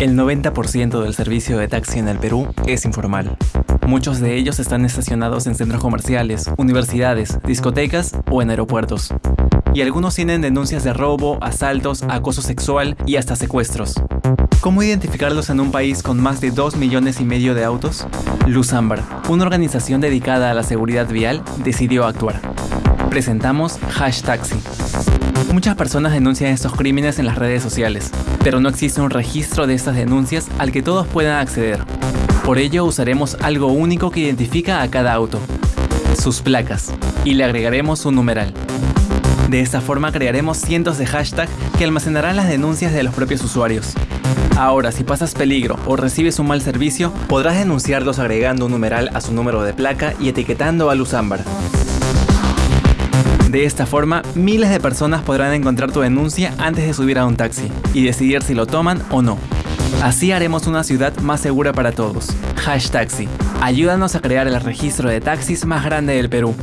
El 90% del servicio de taxi en el Perú es informal. Muchos de ellos están estacionados en centros comerciales, universidades, discotecas o en aeropuertos. Y algunos tienen denuncias de robo, asaltos, acoso sexual y hasta secuestros. ¿Cómo identificarlos en un país con más de 2 millones y medio de autos? Luz Ámbar, una organización dedicada a la seguridad vial, decidió actuar. Presentamos Hashtaxi. Muchas personas denuncian estos crímenes en las redes sociales, pero no existe un registro de estas denuncias al que todos puedan acceder. Por ello usaremos algo único que identifica a cada auto, sus placas, y le agregaremos un numeral. De esta forma crearemos cientos de hashtags que almacenarán las denuncias de los propios usuarios. Ahora, si pasas peligro o recibes un mal servicio, podrás denunciarlos agregando un numeral a su número de placa y etiquetando a Luz Ámbar. De esta forma, miles de personas podrán encontrar tu denuncia antes de subir a un taxi y decidir si lo toman o no. Así haremos una ciudad más segura para todos. Hashtaxi. Ayúdanos a crear el registro de taxis más grande del Perú.